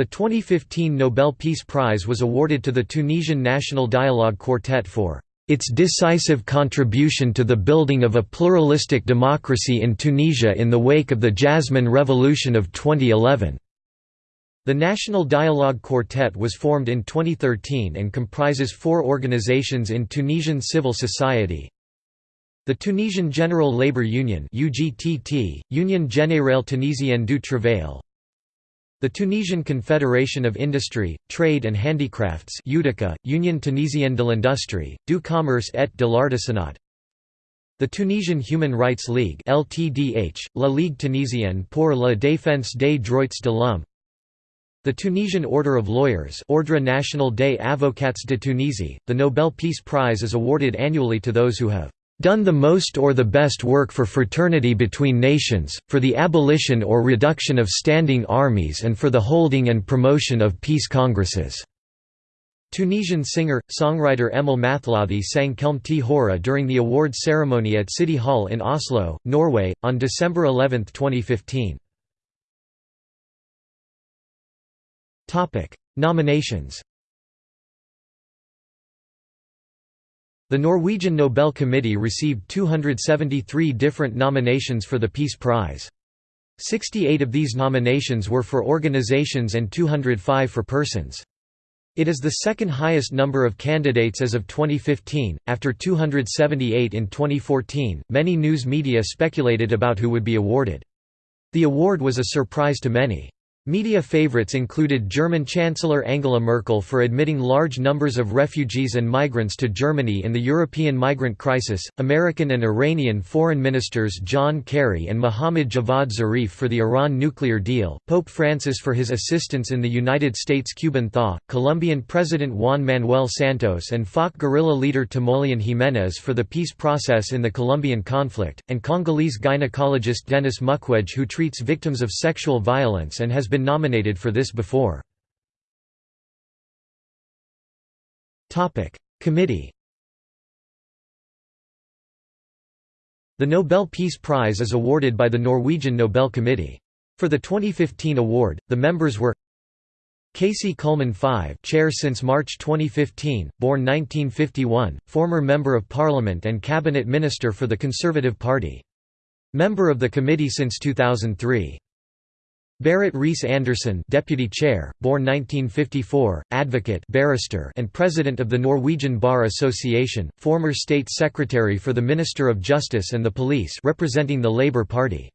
The 2015 Nobel Peace Prize was awarded to the Tunisian National Dialogue Quartet for its decisive contribution to the building of a pluralistic democracy in Tunisia in the wake of the Jasmine Revolution of 2011. The National Dialogue Quartet was formed in 2013 and comprises four organizations in Tunisian civil society. The Tunisian General Labour Union UGTT, Union Générale Tunisienne du Travail the Tunisian Confederation of Industry, Trade and Handicrafts UTICA, Union Tunisienne de l'Industrie, du Commerce et de l'Artisanat the Tunisian Human Rights League LTDH, La Ligue Tunisienne pour la défense des droits de l'homme. The Tunisian Order of Lawyers Ordre National des Avocats de Tunisie, the Nobel Peace Prize is awarded annually to those who have done the most or the best work for fraternity between nations, for the abolition or reduction of standing armies and for the holding and promotion of peace congresses." Tunisian singer, songwriter Emel Mathlouthi sang Kelm Hora during the award ceremony at City Hall in Oslo, Norway, on December 11, 2015. Nominations The Norwegian Nobel Committee received 273 different nominations for the Peace Prize. 68 of these nominations were for organizations and 205 for persons. It is the second highest number of candidates as of 2015, after 278 in 2014. Many news media speculated about who would be awarded. The award was a surprise to many. Media favorites included German Chancellor Angela Merkel for admitting large numbers of refugees and migrants to Germany in the European migrant crisis, American and Iranian foreign ministers John Kerry and Mohammad Javad Zarif for the Iran nuclear deal, Pope Francis for his assistance in the United States-Cuban thaw, Colombian President Juan Manuel Santos and FARC guerrilla leader Timoleon Jimenez for the peace process in the Colombian conflict, and Congolese gynecologist Denis Mukwege who treats victims of sexual violence and has been nominated for this before. Committee The Nobel Peace Prize is awarded by the Norwegian Nobel Committee. For the 2015 award, the members were Kaci Kullmann Five chair since March 2015, born 1951, former Member of Parliament and Cabinet Minister for the Conservative Party. Member of the committee since 2003. Berit Reiss-Andersen Deputy Chair, born 1954, advocate barrister and President of the Norwegian Bar Association, former State Secretary for the Minister of Justice and the Police representing the Labour Party.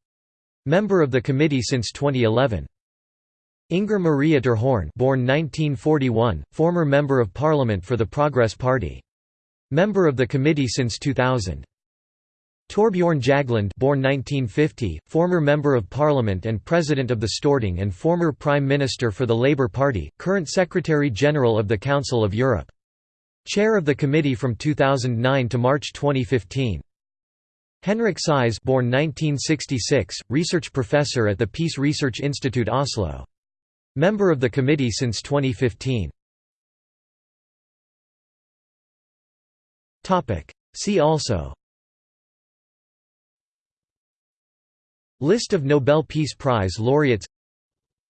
Member of the committee since 2011. Inger Maria Ytterhorn born 1941, former Member of Parliament for the Progress Party. Member of the committee since 2000. Torbjorn Jagland born 1950, former Member of Parliament and President of the Storting and former Prime Minister for the Labour Party, current Secretary-General of the Council of Europe. Chair of the committee from 2009 to March 2015. Henrik Syse born 1966, research professor at the Peace Research Institute Oslo. Member of the committee since 2015. See also List of Nobel Peace Prize laureates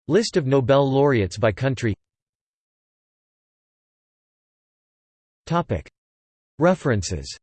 List of Nobel laureates by country References